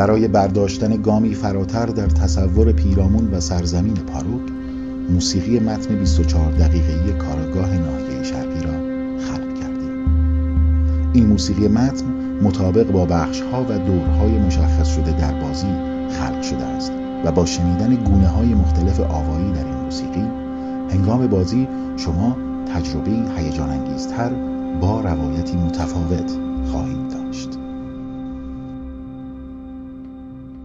برای برداشتن گامی فراتر در تصور پیرامون و سرزمین پاروک موسیقی متن 24 دقیقه‌ای کارگاه ناحیه شرقی را خلق کردیم. این موسیقی متن مطابق با بخشها و دورهای مشخص شده در بازی خلق شده است و با شنیدن گونه های مختلف آوایی در این موسیقی هنگام بازی شما تجربه هیجان انگیزتر با روایتی متفاوت